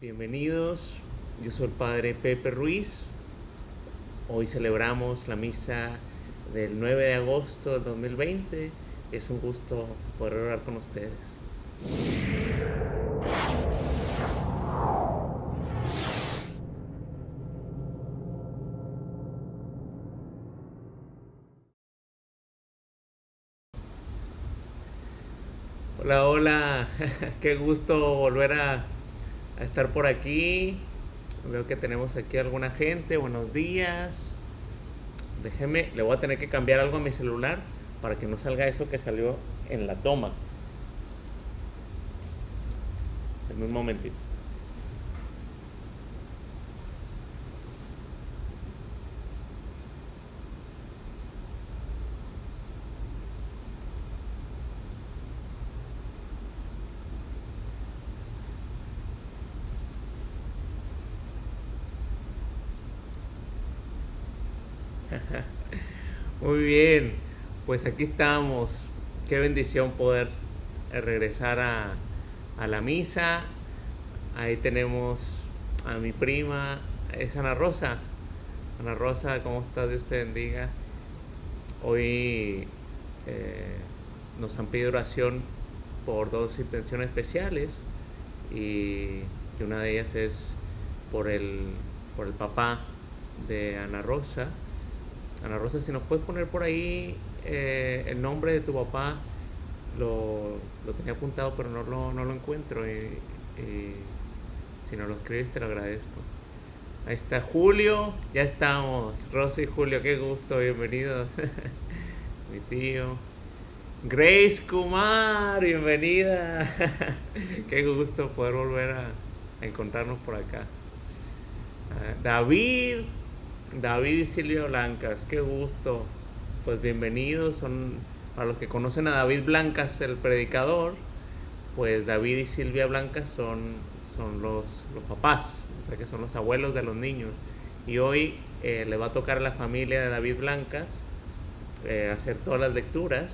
Bienvenidos, yo soy el Padre Pepe Ruiz. Hoy celebramos la misa del 9 de agosto del 2020. Es un gusto poder orar con ustedes. Hola, hola, qué gusto volver a a estar por aquí. Veo que tenemos aquí alguna gente. Buenos días. Déjeme, le voy a tener que cambiar algo a mi celular para que no salga eso que salió en la toma. En un momentito. Muy bien, pues aquí estamos. Qué bendición poder eh, regresar a, la misa. Ahí tenemos a mi prima, es Ana Rosa. Ana Rosa, ¿cómo estás? Dios te bendiga. Hoy eh, nos han pedido oración por dos intenciones especiales y, una de ellas es por el, por el papá de Ana Rosa Ana Rosa, si nos puedes poner por ahí eh, el nombre de tu papá, lo, tenía apuntado pero no lo, no lo encuentro y, si no lo escribes te lo agradezco. Ahí está Julio, ya estamos. Rosa y Julio, qué gusto, bienvenidos. Mi tío. Grace Kumar, bienvenida. qué gusto poder volver a, encontrarnos por acá. Ah, David, David y Silvia Blancas, qué gusto. Pues bienvenidos. Son para los que conocen a David Blancas, el predicador, pues David y Silvia Blancas son, son los, los papás, o sea que son los abuelos de los niños. Y hoy eh, le va a tocar a la familia de David Blancas eh, hacer todas las lecturas,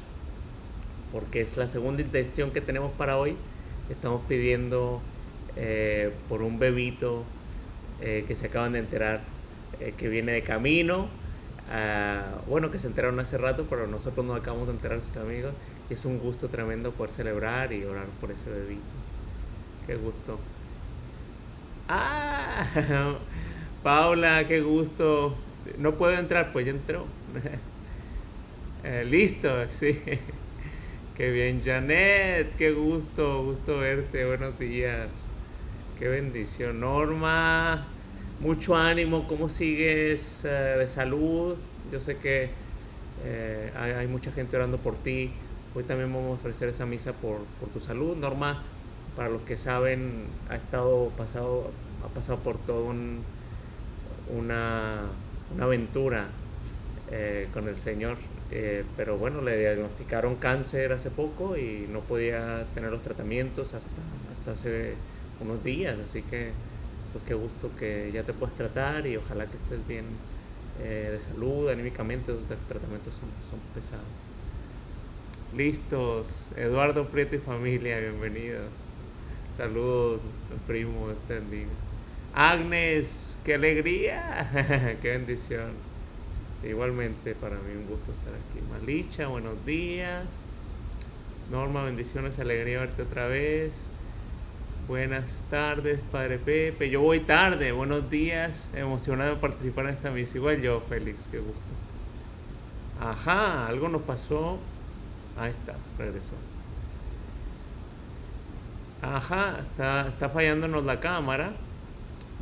porque es la segunda intención que tenemos para hoy. Estamos pidiendo eh, por un bebito que se acaban de enterar eh, que viene de camino. Ah, bueno, que se enteraron hace rato, pero nosotros nos acabamos de enterar sus amigos. Y es un gusto tremendo poder celebrar y orar por ese bebito. Qué gusto. ¡Ah! Paula, qué gusto. No puedo entrar, pues ya entró. Eh, listo, sí. Qué bien, Janet, qué gusto, gusto verte, buenos días. Qué bendición. Norma, mucho ánimo, ¿cómo sigues eh, de salud? Yo sé que eh, hay, mucha gente orando por ti. Hoy también vamos a ofrecer esa misa por, tu salud. Norma, para los que saben, ha estado pasado, ha pasado por toda una, aventura eh, con el Señor. pero bueno, le diagnosticaron cáncer hace poco y no podía tener los tratamientos hasta, hasta hace unos días. Así que pues qué gusto que ya te puedas tratar y ojalá que estés bien eh, de salud, anímicamente, los tratamientos son, son pesados. Listos, Eduardo Prieto y familia, bienvenidos. Saludos, primo, estén bien. Agnes, qué alegría, qué bendición. Igualmente para mí un gusto estar aquí. Malicha, buenos días. Norma, bendiciones, alegría verte otra vez. Buenas tardes, Padre Pepe. Yo voy tarde. Buenos días. Emocionado de participar en esta misa. Igual yo, Félix. Qué gusto. Ajá, algo nos pasó. Ahí está, regresó. Ajá, está, está fallándonos la cámara.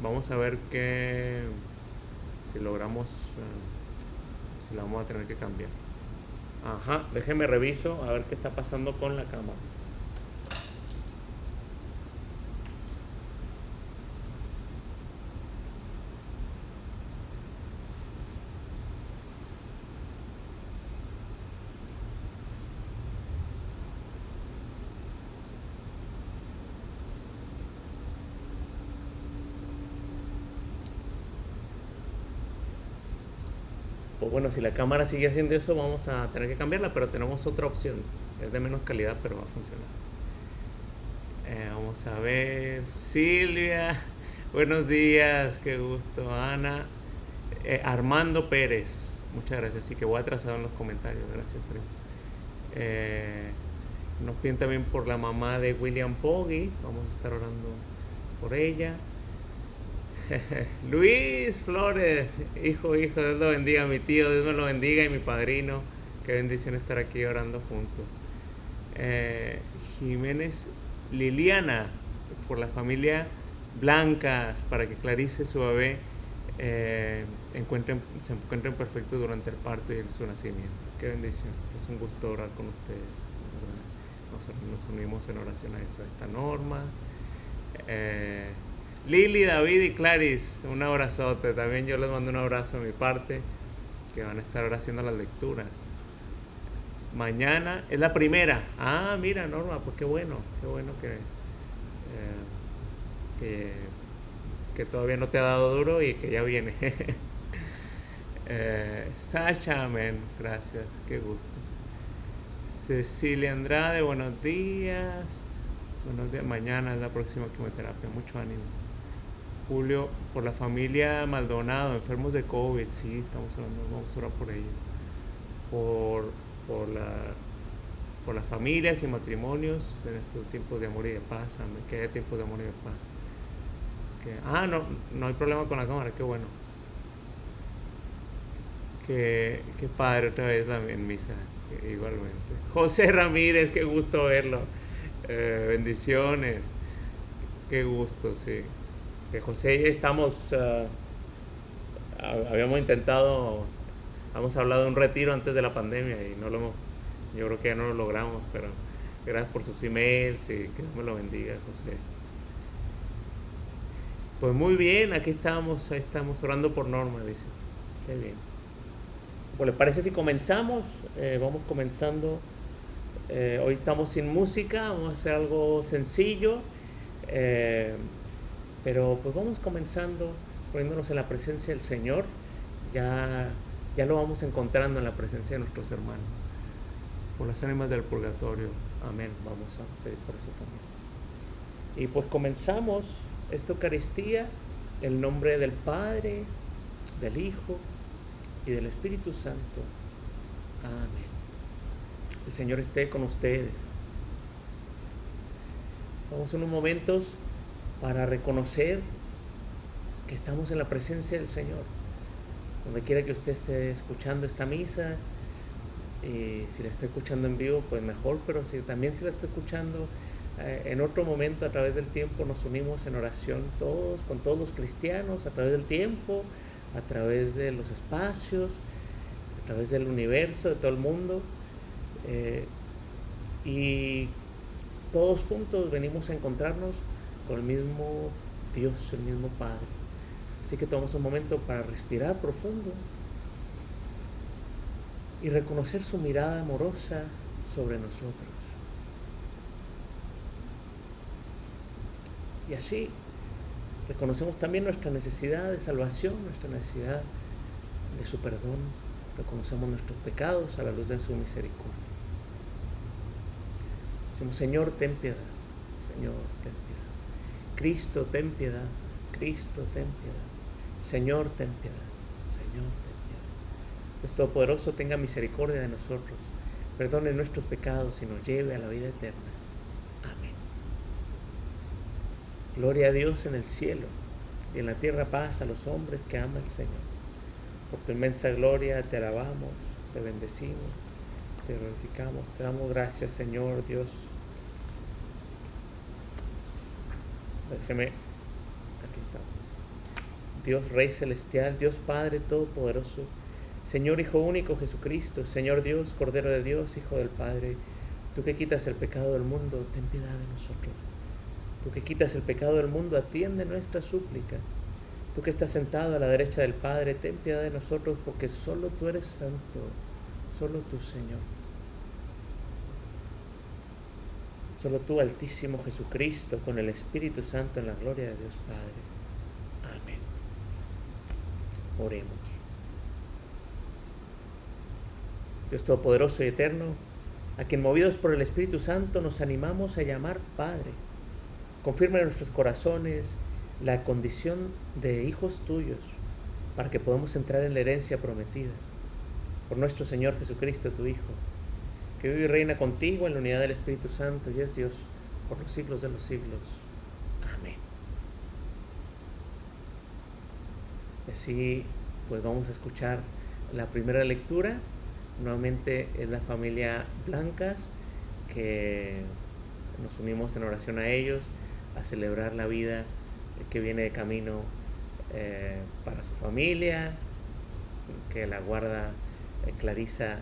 Vamos a ver qué. Si logramos. Eh, si la vamos a tener que cambiar. Ajá, déjeme reviso a ver qué está pasando con la cámara. Bueno, si la cámara sigue haciendo eso, vamos a tener que cambiarla, pero tenemos otra opción. Es de menos calidad, pero va a funcionar. Eh, vamos a ver. Silvia. Buenos días, qué gusto, Ana. Eh, Armando Pérez, muchas gracias. Así que voy atrasado en los comentarios, gracias, primo. Eh, nos piden también por la mamá de William Poggi, vamos a estar orando por ella. Luis Flores, hijo, hijo, Dios lo bendiga, mi tío, Dios me lo bendiga y mi padrino. Qué bendición estar aquí orando juntos. Eh, Jiménez Liliana, por la familia Blancas, para que Clarice, su bebé, eh, encuentren, se encuentren perfectos durante el parto y su nacimiento. Qué bendición. Es un gusto orar con ustedes. Nos, nos, unimos en oración a eso, a esta norma. Eh, Lili, David y Clarice, un abrazote. También yo les mando un abrazo a mi parte, que van a estar ahora haciendo las lecturas. Mañana es la primera. Ah, mira, Norma, pues qué bueno, qué bueno que, eh, que, que, todavía no te ha dado duro y que ya viene. eh, Sasha, amén, gracias, qué gusto. Cecilia Andrade, buenos días. Buenos días, mañana es la próxima quimioterapia, mucho ánimo. Julio, por la familia Maldonado, enfermos de COVID, sí, estamos hablando, vamos a orar por ellos. Por por, la, por las familias y matrimonios en estos tiempos de amor y de paz, que haya tiempos de amor y de paz. ah, no, no hay problema con la cámara, qué bueno. Qué, qué padre otra vez la, en misa, igualmente. José Ramírez, qué gusto verlo. Eh, bendiciones. Qué gusto, sí. José estamos, uh, habíamos intentado hemos hablado de un retiro antes de la pandemia y no lo hemos, yo creo que ya no lo logramos, pero gracias por sus emails y que Dios me lo bendiga, José. Pues muy bien, aquí estamos, estamos orando por Norma, dice. Qué bien. Pues les parece si comenzamos, eh, vamos comenzando. Eh, hoy estamos sin música, vamos a hacer algo sencillo, pero pues vamos comenzando poniéndonos en la presencia del Señor. Ya ya lo vamos encontrando en la presencia de nuestros hermanos. Por las ánimas del purgatorio. Amén. Vamos a pedir por eso también. Y pues comenzamos esta Eucaristía en el nombre del Padre, del Hijo y del Espíritu Santo. Amén. El Señor esté con ustedes. Vamos en unos momentos para reconocer que estamos en la presencia del Señor donde quiera que usted esté escuchando esta misa, y si la está escuchando en vivo, pues mejor, pero si también si la está escuchando eh, en otro momento a través del tiempo, nos unimos en oración todos, con todos los cristianos, a través del tiempo, a través de los espacios, a través del universo, de todo el mundo. Eh, y todos juntos venimos a encontrarnos con el mismo Dios, el mismo Padre. Así que tomamos un momento para respirar profundo y reconocer su mirada amorosa sobre nosotros. Y así reconocemos también nuestra necesidad de salvación, nuestra necesidad de su perdón. Reconocemos nuestros pecados a la luz de su misericordia. Decimos, Señor, ten piedad. Señor, ten piedad. Cristo, ten piedad. Cristo, ten piedad. Señor, ten piedad. Señor, ten piedad. Dios Todopoderoso tenga misericordia de nosotros, perdone nuestros pecados y nos lleve a la vida eterna. Amén. Gloria a Dios en el cielo y en la tierra paz a los hombres que ama el Señor. Por tu inmensa gloria te alabamos, te bendecimos, te glorificamos, te damos gracias, Señor Dios. Déjeme Dios Rey Celestial, Dios Padre Todopoderoso, Señor Hijo Único Jesucristo, Señor Dios, Cordero de Dios, Hijo del Padre, tú que quitas el pecado del mundo, ten piedad de nosotros. Tú que quitas el pecado del mundo, atiende nuestra súplica. Tú que estás sentado a la derecha del Padre, ten piedad de nosotros, porque solo tú eres santo, solo tú, Señor. Solo tú, Altísimo Jesucristo, con el Espíritu Santo en la gloria de Dios Padre. Oremos. Dios Todopoderoso y Eterno, a quien movidos por el Espíritu Santo nos animamos a llamar Padre, confirma en nuestros corazones la condición de hijos tuyos para que podamos entrar en la herencia prometida por nuestro Señor Jesucristo, tu Hijo, que vive y reina contigo en la unidad del Espíritu Santo y es Dios por los siglos de los siglos. Amén. Así, pues vamos a escuchar la primera lectura. Nuevamente es la familia Blancas que nos unimos en oración a ellos, a celebrar la vida que viene de camino eh, para su familia, que la guarda eh, Clarisa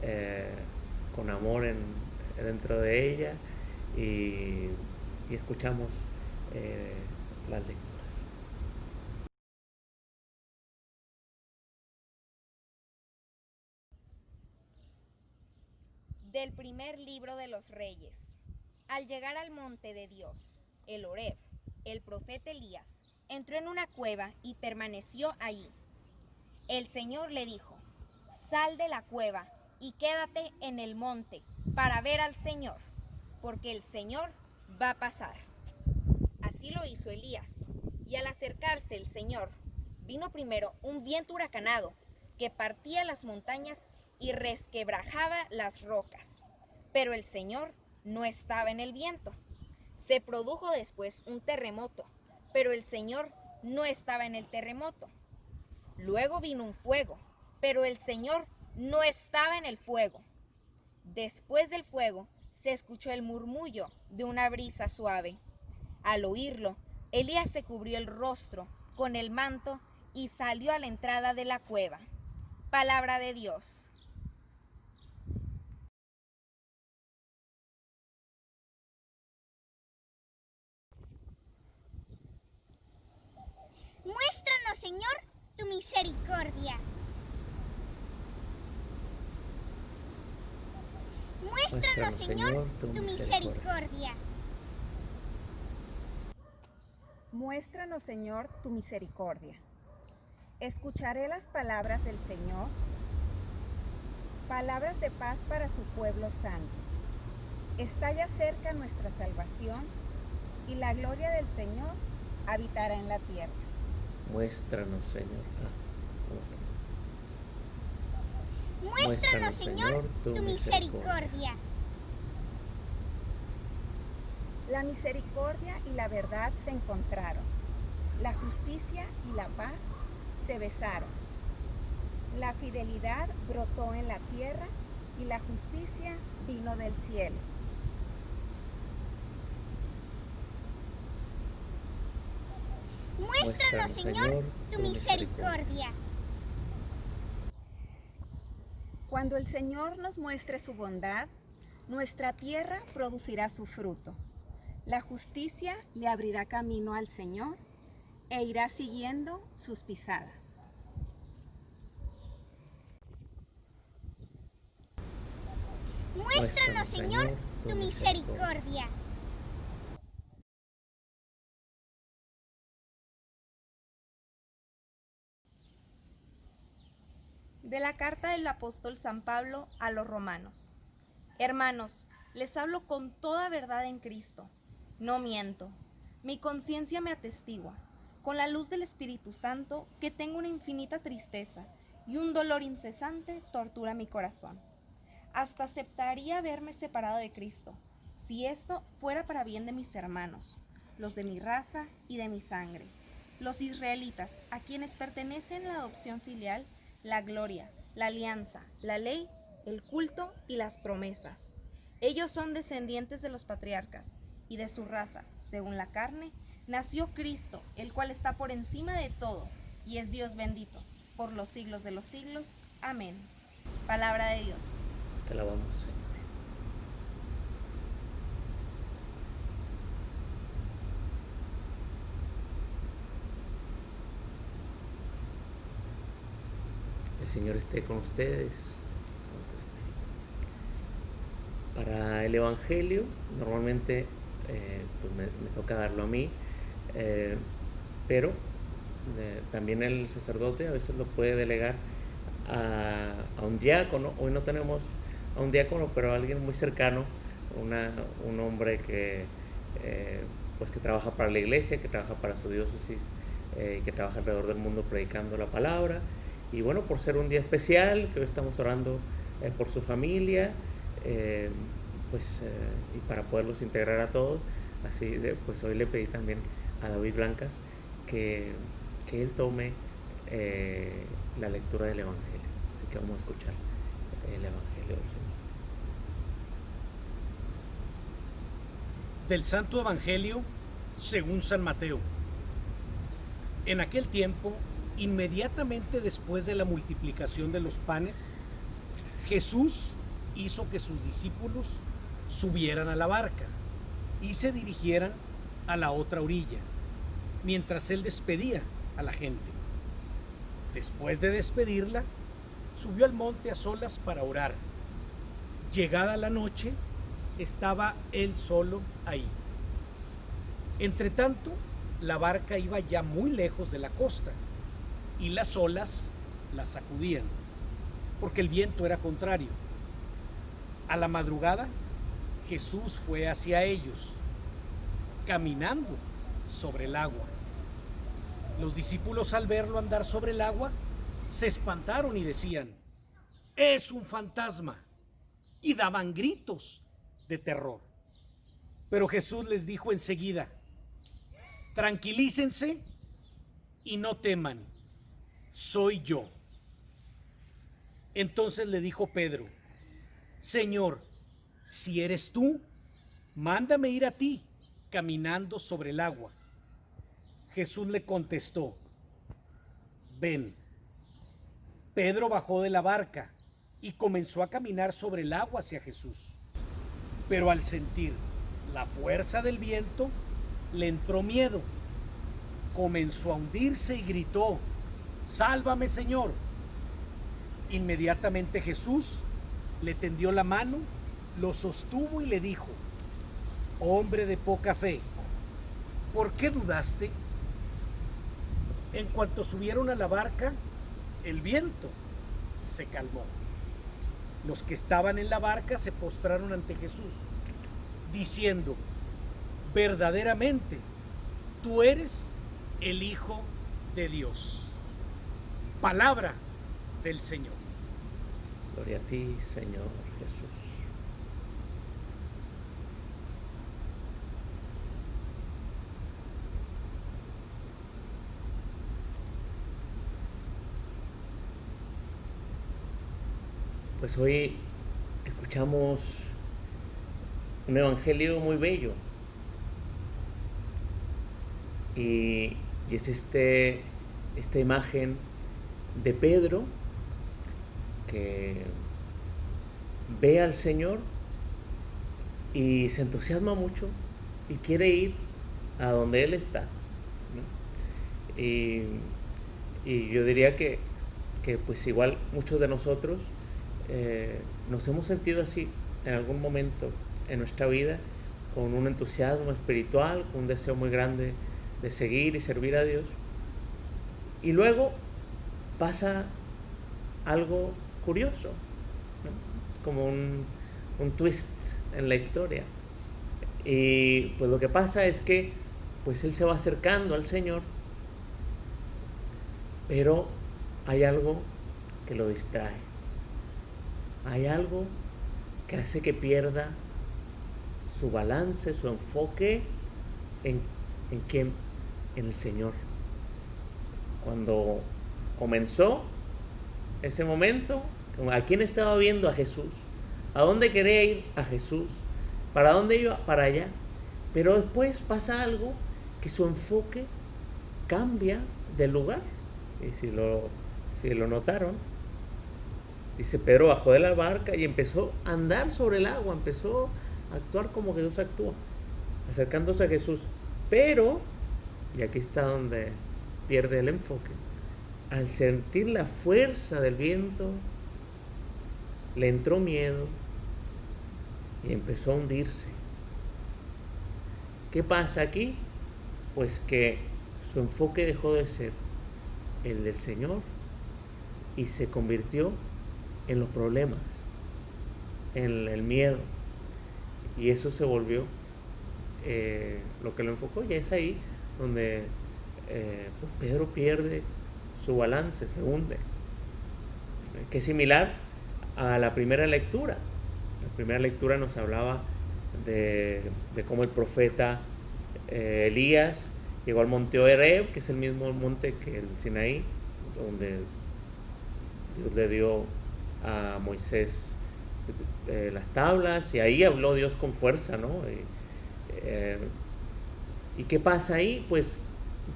eh, con amor en, dentro de ella y, y escuchamos las lecturas. Del primer libro de los reyes. Al llegar al monte de Dios, el Oreb, el profeta Elías entró en una cueva y permaneció ahí. El Señor le dijo, sal de la cueva y quédate en el monte para ver al Señor, porque el Señor va a pasar. Así lo hizo Elías, y al acercarse el Señor, vino primero un viento huracanado que partía las montañas y resquebrajaba las rocas. Pero el Señor no estaba en el viento. Se produjo después un terremoto, pero el Señor no estaba en el terremoto. Luego vino un fuego, pero el Señor no estaba en el fuego. Después del fuego se escuchó el murmullo de una brisa suave. Al oírlo, Elías se cubrió el rostro con el manto y salió a la entrada de la cueva. Palabra de Dios. Muéstranos, Señor, tu misericordia. Muéstranos, Señor, tu misericordia. Muéstranos, Señor, tu misericordia. Escucharé las palabras del Señor, palabras de paz para su pueblo santo. Está ya cerca nuestra salvación y la gloria del Señor habitará en la tierra. Muéstranos, Señor. Ah, Muéstranos, Señor, tu misericordia. La misericordia y la verdad se encontraron. La justicia y la paz se besaron. La fidelidad brotó en la tierra y la justicia vino del cielo. Muéstranos, Señor, tu misericordia. Cuando el Señor nos muestre su bondad, nuestra tierra producirá su fruto. La justicia le abrirá camino al Señor e irá siguiendo sus pisadas. Muéstranos, Señor, tu misericordia. De la carta del apóstol San Pablo a los romanos. Hermanos, les hablo con toda verdad en Cristo. No miento. Mi conciencia me atestigua, con la luz del Espíritu Santo, que tengo una infinita tristeza y un dolor incesante tortura mi corazón. Hasta aceptaría verme separado de Cristo, si esto fuera para bien de mis hermanos, los de mi raza y de mi sangre, los israelitas, a quienes pertenecen la adopción filial la gloria, la alianza, la ley, el culto y las promesas. Ellos son descendientes de los patriarcas, y de su raza, según la carne, nació Cristo, el cual está por encima de todo, y es Dios bendito, por los siglos de los siglos. Amén. Palabra de Dios. Te alabamos. El Señor esté con ustedes. Para el Evangelio, normalmente eh, pues me, toca darlo a mí, eh, pero eh, también el sacerdote a veces lo puede delegar a, un diácono. Hoy no tenemos a un diácono, pero a alguien muy cercano, un hombre que pues que trabaja para la iglesia, que trabaja para su diócesis, que trabaja alrededor del mundo predicando la palabra. Y bueno, por ser un día especial, que hoy estamos orando eh, por su familia, eh, pues, y para poderlos integrar a todos, así de, pues hoy le pedí también a David Blancas que, que él tome la lectura del Evangelio. Así que vamos a escuchar el Evangelio del Señor. Del Santo Evangelio según San Mateo. En aquel tiempo, inmediatamente después de la multiplicación de los panes, Jesús hizo que sus discípulos subieran a la barca y se dirigieran a la otra orilla, mientras él despedía a la gente. Después de despedirla, subió al monte a solas para orar. Llegada la noche, estaba él solo ahí. Entre tanto, la barca iba ya muy lejos de la costa y las olas la sacudían, porque el viento era contrario. A la madrugada, Jesús fue hacia ellos, caminando sobre el agua. Los discípulos al verlo andar sobre el agua, se espantaron y decían, es un fantasma, y daban gritos de terror. Pero Jesús les dijo enseguida, tranquilícense y no teman, soy yo. Entonces le dijo Pedro, Señor, si eres tú, mándame ir a ti caminando sobre el agua. Jesús le contestó, ven. Pedro bajó de la barca y comenzó a caminar sobre el agua hacia Jesús. Pero al sentir la fuerza del viento, le entró miedo. Comenzó a hundirse y gritó, Sálvame Señor. Inmediatamente Jesús le tendió la mano, lo sostuvo y le dijo, Hombre de poca fe, ¿por qué dudaste? En cuanto subieron a la barca, el viento se calmó. Los que estaban en la barca se postraron ante Jesús, diciendo, verdaderamente, tú eres el Hijo de Dios. Palabra del Señor. Gloria a ti, Señor Jesús. Pues hoy escuchamos un evangelio muy bello, y, es este, esta imagen de Pedro que ve al Señor y se entusiasma mucho y quiere ir a donde Él está. Y, yo diría que, pues igual muchos de nosotros eh, nos hemos sentido así en algún momento en nuestra vida, con un entusiasmo espiritual, con un deseo muy grande de seguir y servir a Dios. Y luego pasa algo curioso, es como un, un twist en la historia. Y pues lo que pasa es que pues él se va acercando al Señor, pero hay algo que lo distrae. Hay algo que hace que pierda su balance, su enfoque en, en quién en el Señor. Cuando comenzó ese momento, ¿a quién estaba viendo? A Jesús. ¿A dónde quería ir? A Jesús. ¿Para dónde iba? Para allá. Pero después pasa algo que su enfoque cambia de lugar. Y si lo, si lo notaron, dice Pedro bajó de la barca y empezó a andar sobre el agua, empezó a actuar como Jesús actúa, acercándose a Jesús. Pero y aquí está donde pierde el enfoque, al sentir la fuerza del viento, le entró miedo y empezó a hundirse. ¿Qué pasa aquí? Pues que su enfoque dejó de ser el del Señor y se convirtió en los problemas, en el miedo. Y eso se volvió eh, lo que lo enfocó y es ahí donde eh, pues Pedro pierde su balance, se hunde. Que es similar a la primera lectura. La primera lectura nos hablaba de, cómo el profeta eh, Elías llegó al monte Oreb, que es el mismo monte que el Sinaí, donde Dios le dio a Moisés eh, las tablas y ahí habló Dios con fuerza, ¿no? Eh, ¿Y qué pasa ahí? Pues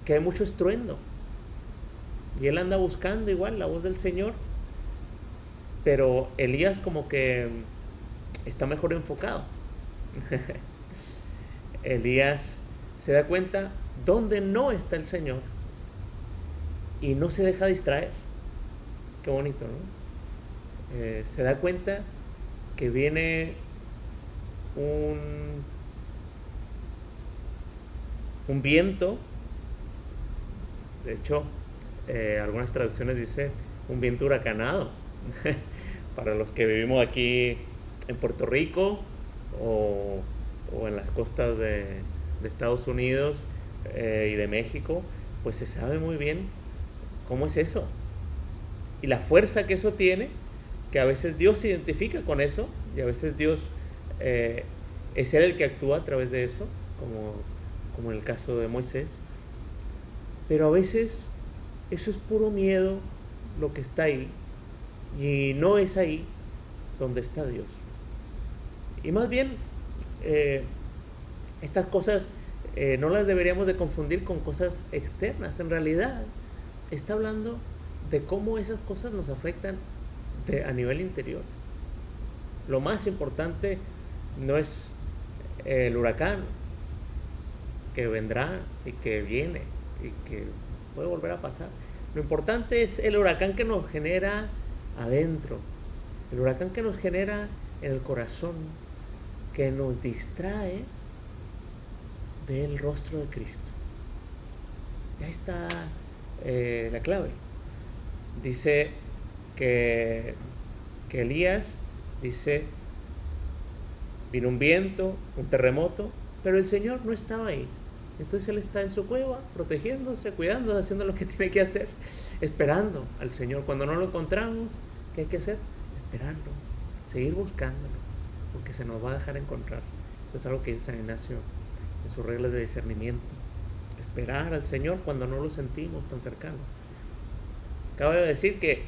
que hay mucho estruendo. Y él anda buscando igual la voz del Señor. Pero Elías como que está mejor enfocado. Elías se da cuenta dónde no está el Señor y no se deja distraer. Qué bonito, ¿no? Eh, se da cuenta que viene un, un viento, de hecho, eh, algunas traducciones dice un viento huracanado. Para los que vivimos aquí en Puerto Rico o, en las costas de, Estados Unidos eh, y de México, pues se sabe muy bien cómo es eso. Y la fuerza que eso tiene, que a veces Dios se identifica con eso y a veces Dios eh, es Él el que actúa a través de eso, como, como en el caso de Moisés. Pero a veces eso es puro miedo lo que está ahí y no es ahí donde está Dios. Y más bien, eh, estas cosas eh, no las deberíamos de confundir con cosas externas. En realidad, está hablando de cómo esas cosas nos afectan a nivel interior. Lo más importante no es el huracán que vendrá y que viene y que puede volver a pasar. Lo importante es el huracán que nos genera adentro, el huracán que nos genera en el corazón, que nos distrae del rostro de Cristo. Ya está eh, la clave. Dice que, que Elías, dice, vino un viento, un terremoto, pero el Señor no estaba ahí. Entonces él está en su cueva, protegiéndose, cuidando, haciendo lo que tiene que hacer, esperando al Señor. Cuando no lo encontramos, ¿qué hay que hacer? Esperarlo, seguir buscándolo, porque se nos va a dejar encontrar. Eso es algo que dice San Ignacio en sus reglas de discernimiento. Esperar al Señor cuando no lo sentimos tan cercano. Acabo de decir que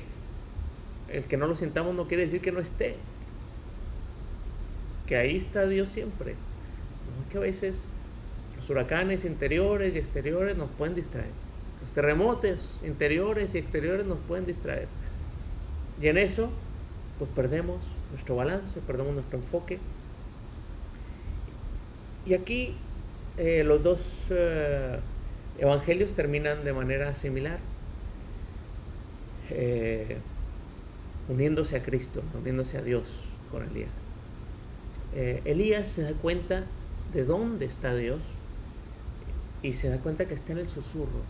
el que no lo sintamos no quiere decir que no esté. Que ahí está Dios siempre. No es que a veces los huracanes interiores y exteriores nos pueden distraer. Los terremotos interiores y exteriores nos pueden distraer. Y en eso, pues perdemos nuestro balance, perdemos nuestro enfoque. Y aquí eh, los dos eh, evangelios terminan de manera similar, eh, uniéndose a Cristo, uniéndose a Dios con Elías. Elías se da cuenta de dónde está Dios y se da cuenta que está en el susurro,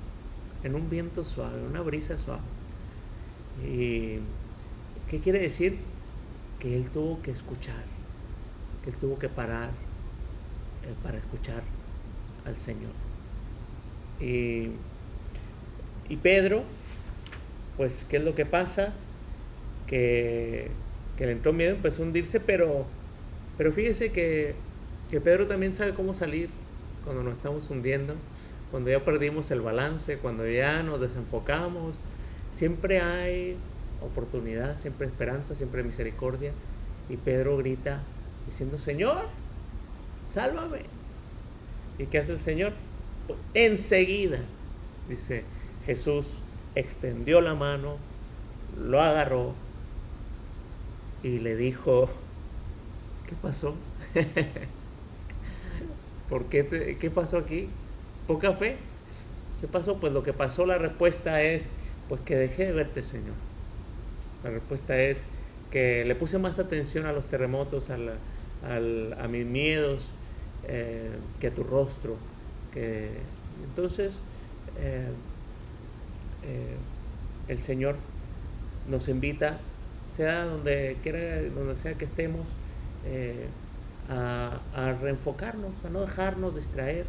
en un viento suave, una brisa suave. ¿Y qué quiere decir? Que él tuvo que escuchar, que él tuvo que parar para escuchar al Señor. Y, Pedro, pues, ¿qué es lo que pasa? Que, que le entró miedo, empezó a hundirse, pero, pero fíjese que, que Pedro también sabe cómo salir cuando nos estamos hundiendo, cuando ya perdimos el balance, cuando ya nos desenfocamos. Siempre hay oportunidad, siempre esperanza, siempre misericordia. Y Pedro grita diciendo, Señor, sálvame. ¿Y qué hace el Señor? Enseguida, dice Jesús, extendió la mano, lo agarró y le dijo, ¿qué pasó? ¿Por qué, qué pasó aquí? Poca fe. ¿Qué pasó? Pues lo que pasó, la respuesta es, pues que dejé de verte, Señor. La respuesta es que le puse más atención a los terremotos, a, a mis miedos, eh, que tu rostro. Que, entonces, eh, eh, el Señor nos invita, sea donde quiera, donde sea que estemos, a, reenfocarnos, a no dejarnos distraer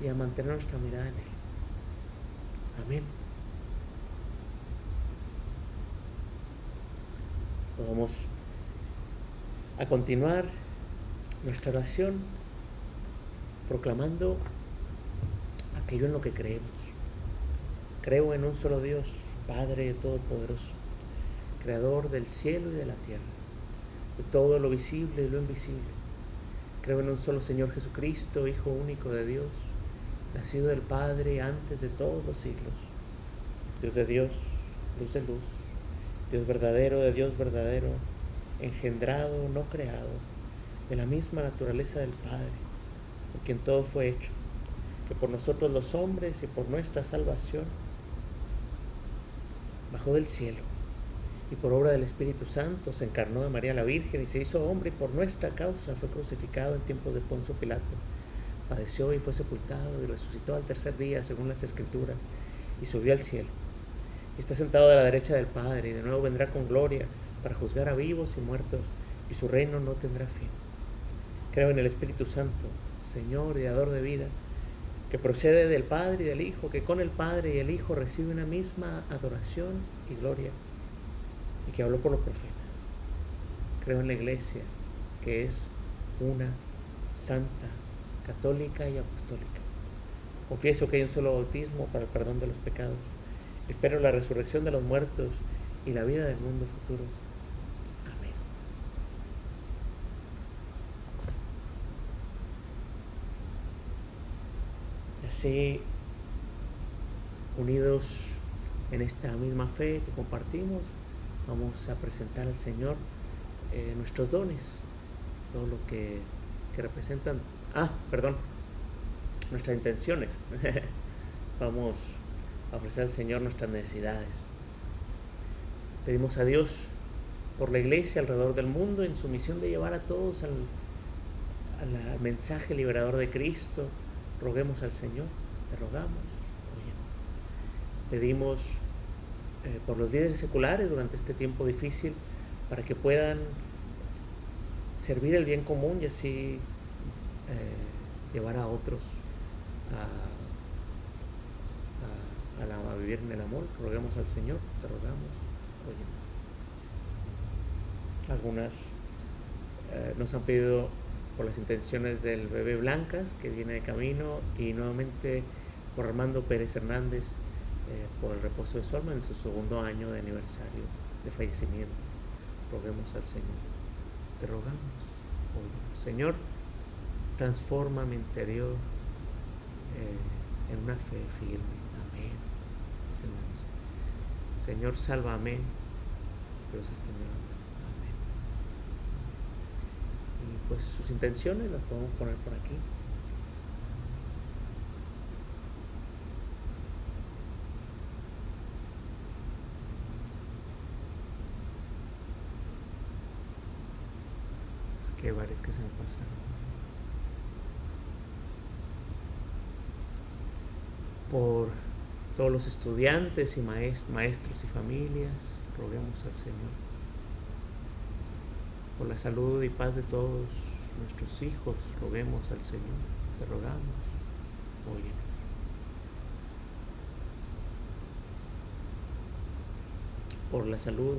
y a mantener nuestra mirada en Él. Amén. Vamos a continuar nuestra oración proclamando aquello en lo que creemos. Creo en un solo Dios, Padre Todopoderoso, Creador del cielo y de la tierra, de todo lo visible y lo invisible. Creo en un solo Señor Jesucristo, Hijo único de Dios, nacido del Padre antes de todos los siglos. Dios de Dios, luz de luz, Dios verdadero de Dios verdadero, engendrado, no creado, de la misma naturaleza del Padre, por quien todo fue hecho, que por nosotros los hombres y por nuestra salvación bajó del cielo y por obra del Espíritu Santo se encarnó de María la Virgen y se hizo hombre y por nuestra causa fue crucificado en tiempos de Poncio Pilato. Padeció y fue sepultado y resucitó al tercer día según las Escrituras y subió al cielo. Está sentado a la derecha del Padre y de nuevo vendrá con gloria para juzgar a vivos y muertos y su reino no tendrá fin. Creo en el Espíritu Santo, Señor y dador de vida que procede del Padre y del Hijo, que con el Padre y el Hijo recibe una misma adoración y gloria, y que habló por los profetas. Creo en la Iglesia, que es una santa, católica y apostólica. Confieso que hay un solo bautismo para el perdón de los pecados. Espero la resurrección de los muertos y la vida del mundo futuro. Amén. Y así, unidos en esta misma fe que compartimos, vamos a presentar al Señor eh, nuestros dones, todo lo que, que representan, ah, perdón, nuestras intenciones. vamos a ofrecer al Señor nuestras necesidades. Pedimos a Dios por la iglesia alrededor del mundo en su misión de llevar a todos al, al mensaje liberador de Cristo. Roguemos al Señor, te rogamos. Oye. Pedimos eh, por los líderes seculares durante este tiempo difícil para que puedan servir el bien común y así eh, llevar a otros a, la, vivir en el amor. Roguemos al Señor, te rogamos. Oye. Algunas eh, nos han pedido por las intenciones del bebé Blancas, que viene de camino, y nuevamente por Armando Pérez Hernández, por el reposo de su alma en su segundo año de aniversario de fallecimiento. Roguemos al Señor. Te rogamos, oye, Señor, transforma mi interior eh, en una fe firme. Amén. Señor, sálvame. Dios extendió la mano. Amén. Y pues sus intenciones las podemos poner por aquí. Que se me pasaron. Por todos los estudiantes y maestros y familias, roguemos al Señor. Por la salud y paz de todos nuestros hijos, roguemos al Señor. Te rogamos, óyenos. Por la salud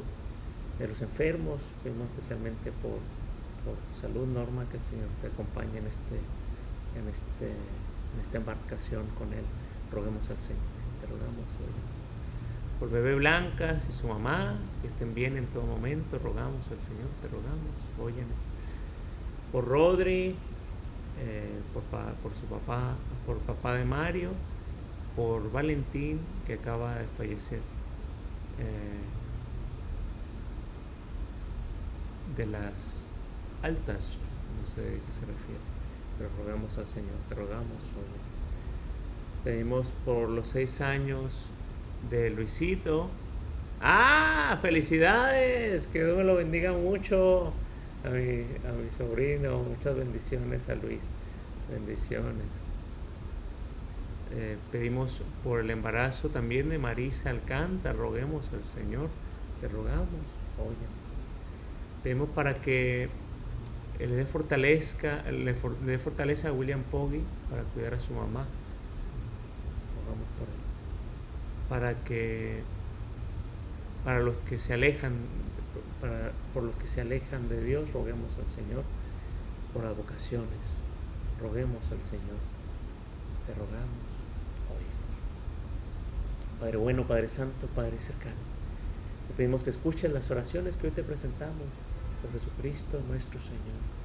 de los enfermos, especialmente por, por tu salud, Norma, que el Señor te acompañe en, este, en, este, en esta embarcación con Él. Roguemos al Señor te rogamos hoy. Por bebé Blancas y su mamá, que estén bien en todo momento, rogamos al Señor, te rogamos, óyeme. Por Rodri, eh, por, pa, por, su papá, por papá de Mario, por Valentín, que acaba de fallecer eh, de las altas, no sé a qué se refiere, pero rogamos al Señor, te rogamos, óyeme. Pedimos por los seis años de Luisito. ¡Ah! ¡Felicidades! Que Dios me lo bendiga mucho a mi, a mi sobrino. Muchas bendiciones a Luis. Bendiciones. Eh, pedimos por el embarazo también de Marisa Alcántara. Roguemos al Señor. Te rogamos. Oye. Pedimos para que le dé fortaleza, le, dé fortaleza a William Poggi para cuidar a su mamá. Por él. Para que, para los que se alejan, para, por los que se alejan de Dios, roguemos al Señor por las vocaciones. Roguemos al Señor. Te rogamos. Padre bueno, Padre Santo, Padre cercano. Te pedimos que escuches las oraciones que hoy te presentamos por Jesucristo nuestro Señor.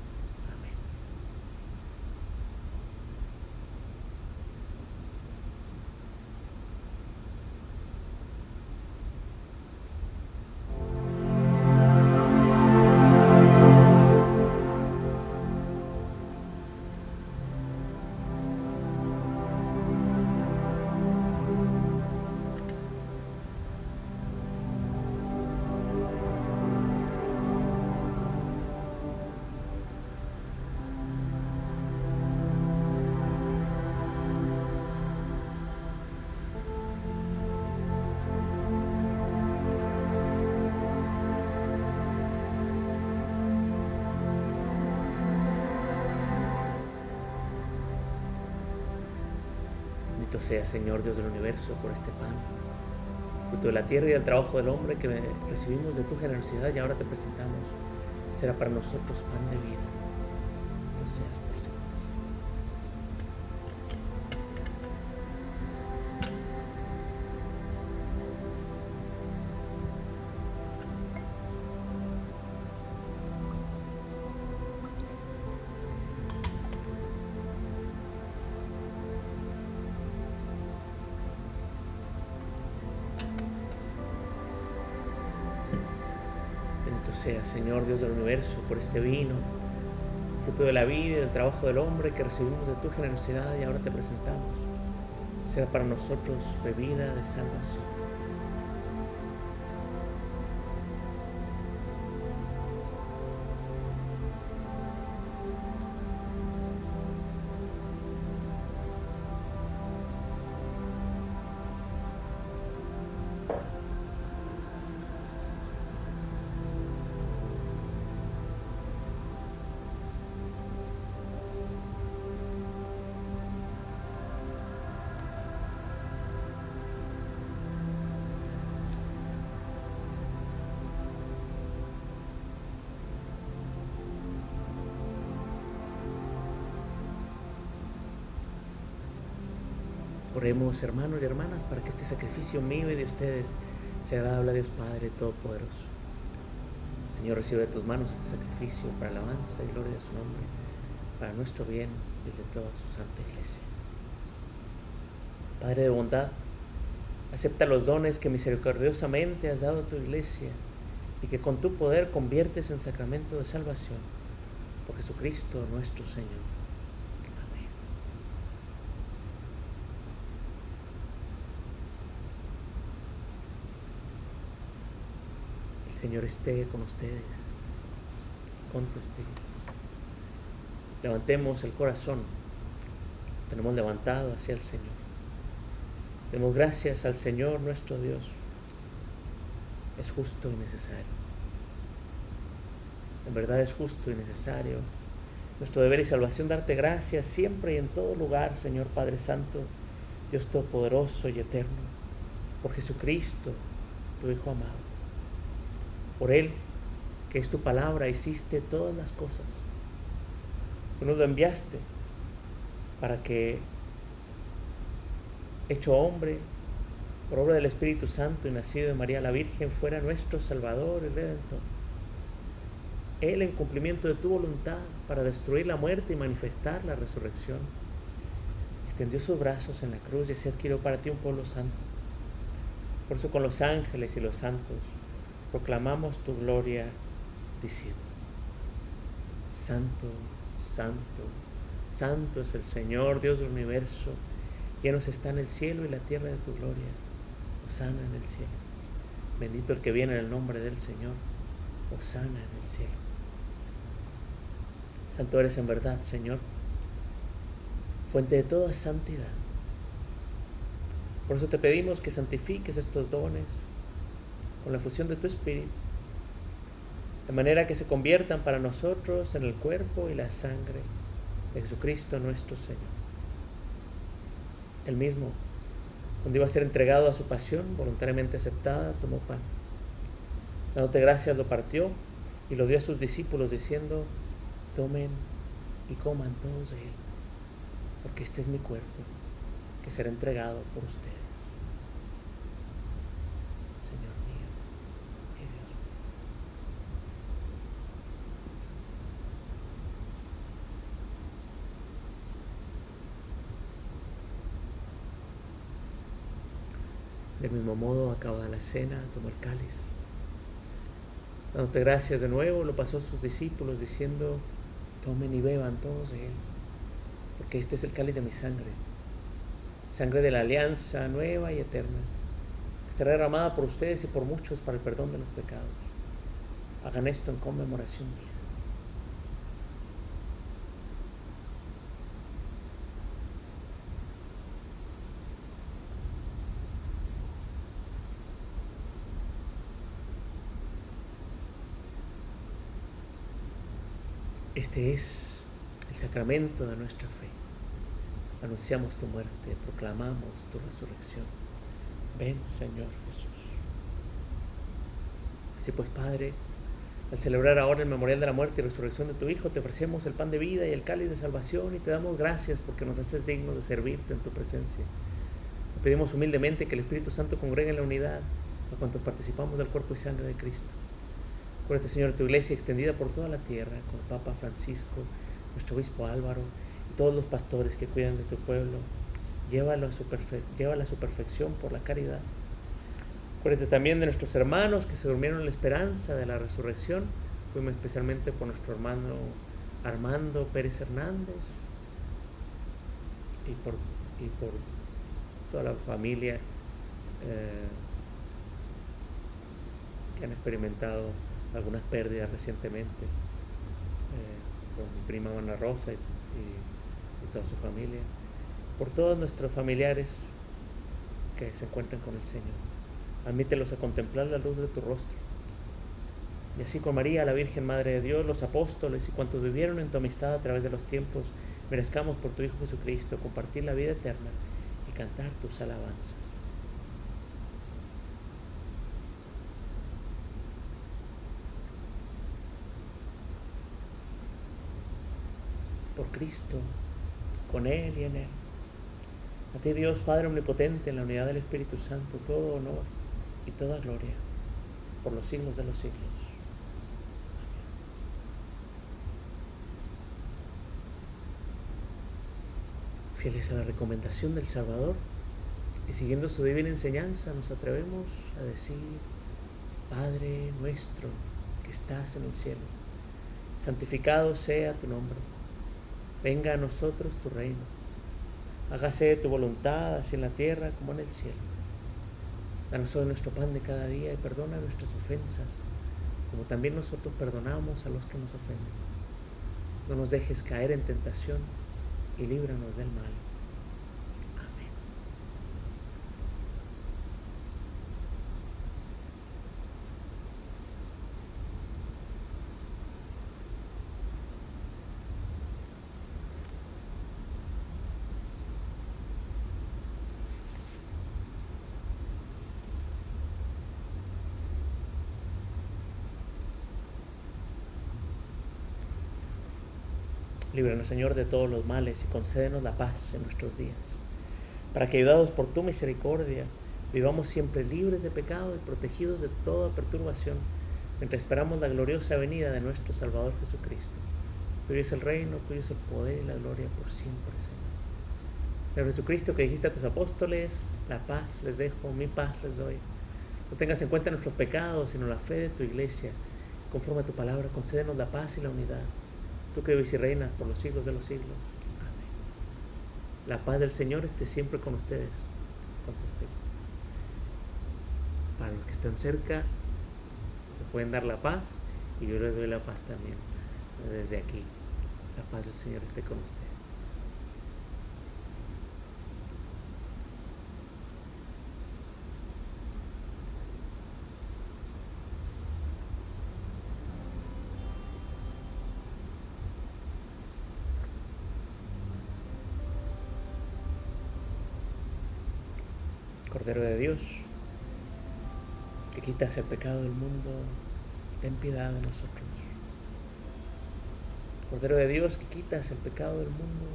Sea, Señor Dios del universo, por este pan, fruto de la tierra y del trabajo del hombre que recibimos de tu generosidad y ahora te presentamos. Será para nosotros pan de vida. Sea, Señor Dios del universo, por este vino, fruto de la vida y del trabajo del hombre que recibimos de tu generosidad y ahora te presentamos. Será para nosotros bebida de salvación. Hermanos y hermanas, para que este sacrificio mío y de ustedes sea agradable a Dios Padre Todopoderoso. Señor, recibe de tus manos este sacrificio para alabanza y gloria de su nombre, para nuestro bien y de toda su santa iglesia. Padre de bondad, acepta los dones que misericordiosamente has dado a tu iglesia y que con tu poder conviertes en sacramento de salvación por Jesucristo nuestro Señor. Amén. El Señor esté con ustedes, con tu espíritu. Levantemos el corazón, tenemos levantado hacia el Señor. Demos gracias al Señor nuestro Dios. Es justo y necesario. En verdad es justo y necesario. Nuestro deber y salvación darte gracias siempre y en todo lugar, Señor Padre Santo, Dios Todopoderoso y Eterno, por Jesucristo, tu Hijo amado. Por Él, que es tu palabra, hiciste todas las cosas. Tú nos lo enviaste para que, hecho hombre, por obra del Espíritu Santo y nacido de María la Virgen, fuera nuestro Salvador y Redentor. Él, en cumplimiento de tu voluntad, para destruir la muerte y manifestar la resurrección, extendió sus brazos en la cruz y así adquirió para ti un pueblo santo. Por eso con los ángeles y los santos proclamamos tu gloria diciendo, Santo, Santo, Santo es el Señor, Dios del universo, llenos está en el cielo y la tierra de tu gloria. Osana en el cielo. Bendito el que viene en el nombre del Señor. Osana en el cielo. Santo eres en verdad, Señor, fuente de toda santidad. Por eso te pedimos que santifiques estos dones con la fusión de tu Espíritu de manera que se conviertan para nosotros en el cuerpo y la sangre de Jesucristo nuestro Señor. El mismo, cuando iba a ser entregado a su pasión voluntariamente aceptada, tomó pan. Dándote gracias, lo partió y lo dio a sus discípulos diciendo, tomen y coman todos de él, porque este es mi cuerpo, que será entregado por ustedes. Señor mío y Dios mío. Del mismo modo, acabada la cena, tomó el cáliz. Dándote gracias de nuevo, lo pasó a sus discípulos diciendo, tomen y beban todos de él, porque este es el cáliz de mi sangre, sangre de la alianza nueva y eterna, que será derramada por ustedes y por muchos para el perdón de los pecados. Hagan esto en conmemoración mía. Este es el sacramento de nuestra fe. Anunciamos tu muerte, proclamamos tu resurrección. Ven, Señor Jesús. Así pues, Padre, al celebrar ahora el memorial de la muerte y resurrección de tu Hijo, te ofrecemos el pan de vida y el cáliz de salvación y te damos gracias porque nos haces dignos de servirte en tu presencia. Te pedimos humildemente que el Espíritu Santo congregue en la unidad a cuantos participamos del cuerpo y sangre de Cristo. Acuérdate, Señor, tu iglesia extendida por toda la tierra, con el Papa Francisco, nuestro obispo Álvaro y todos los pastores que cuidan de tu pueblo. Llévalo a su, llévala a su perfección por la caridad. Acuérdate también de nuestros hermanos que se durmieron en la esperanza de la resurrección. Fuimos especialmente por nuestro hermano Armando Pérez Hernández y por, y por toda la familia eh, que han experimentado algunas pérdidas recientemente, eh, por mi prima Ana Rosa y, y, y, toda su familia, por todos nuestros familiares que se encuentran con el Señor. Admítelos a contemplar la luz de tu rostro. Y así con María, la Virgen Madre de Dios, los apóstoles y cuantos vivieron en tu amistad a través de los tiempos, merezcamos por tu Hijo Jesucristo compartir la vida eterna y cantar tus alabanzas. por Cristo, con Él y en Él. A ti Dios Padre Omnipotente, en la unidad del Espíritu Santo, todo honor y toda gloria por los siglos de los siglos. Fieles a la recomendación del Salvador y siguiendo su divina enseñanza, nos atrevemos a decir, Padre nuestro que estás en el cielo, santificado sea tu nombre Venga a nosotros tu reino. Hágase tu voluntad, así en la tierra como en el cielo. Danos hoy nuestro pan de cada día y perdona nuestras ofensas, como también nosotros perdonamos a los que nos ofenden. No nos dejes caer en tentación y líbranos del mal. Amén. Líbranos, Señor, de todos los males y concédenos la paz en nuestros días, para que, ayudados por tu misericordia, vivamos siempre libres de pecado y protegidos de toda perturbación, mientras esperamos la gloriosa venida de nuestro Salvador Jesucristo. Tuyo es el reino, tuyo es el poder y la gloria por siempre, Señor. Pero Jesucristo, que dijiste a tus apóstoles, la paz les dejo, mi paz les doy. No tengas en cuenta nuestros pecados, sino la fe de tu iglesia. Conforme a tu palabra, concédenos la paz y la unidad tú que vives y por los siglos de los siglos. Amén. La paz del Señor esté siempre con ustedes. Para los que están cerca, se pueden dar la paz y yo les doy la paz también desde aquí. La paz del Señor esté con ustedes. Cordero de Dios, que quitas el pecado del mundo, ten piedad de nosotros. Cordero de Dios, que quitas el pecado del mundo,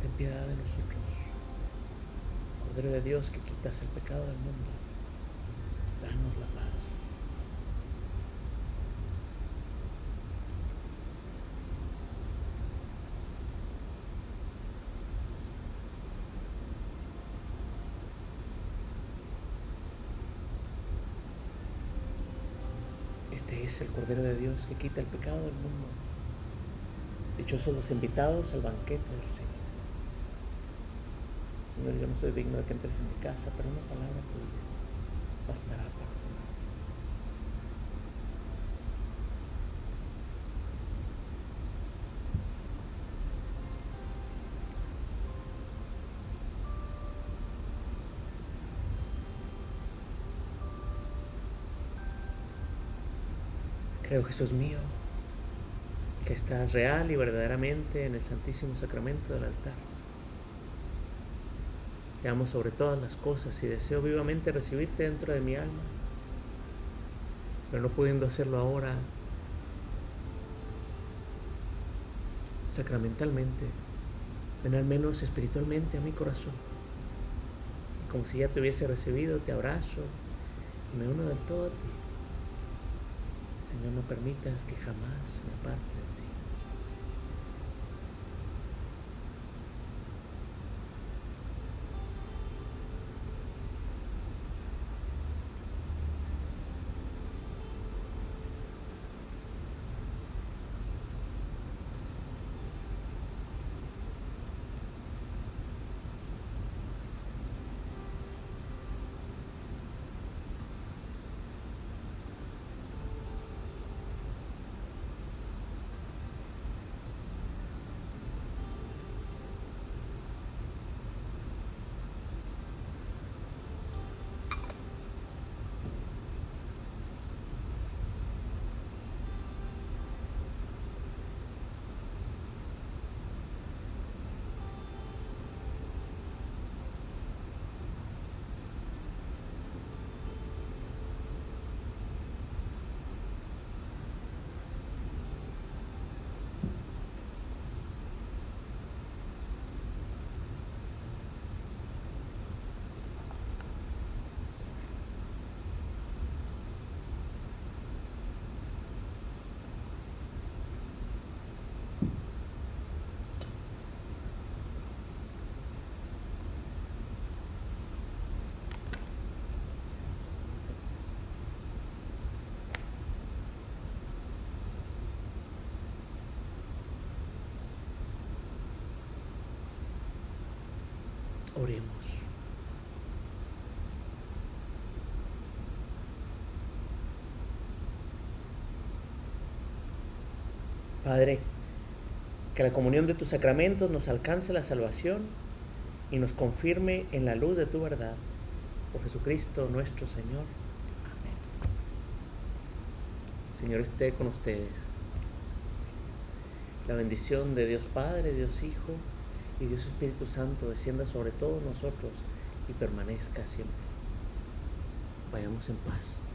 ten piedad de nosotros. Cordero de Dios, que quitas el pecado del mundo, danos la paz. Este el Cordero de Dios que quita el pecado del mundo. Dichosos los invitados al banquete del Señor. Señor, yo no soy digno de que entres en mi casa, pero una palabra tuya bastará para sanar. Creo, Jesús mío, que estás real y verdaderamente en el Santísimo Sacramento del altar. Te amo sobre todas las cosas y deseo vivamente recibirte dentro de mi alma, pero no pudiendo hacerlo ahora sacramentalmente, ven al menos espiritualmente a mi corazón. Como si ya te hubiese recibido, te abrazo y me uno del todo a ti. Señor, no permitas que jamás me aparte de ti. Oremos. Padre, que la comunión de tus sacramentos nos alcance la salvación y nos confirme en la luz de tu verdad. Por Jesucristo nuestro Señor. Amén. Señor esté con ustedes. La bendición de Dios Padre, Dios Hijo y Dios Espíritu Santo descienda sobre todos nosotros y permanezca siempre. Vayamos en paz.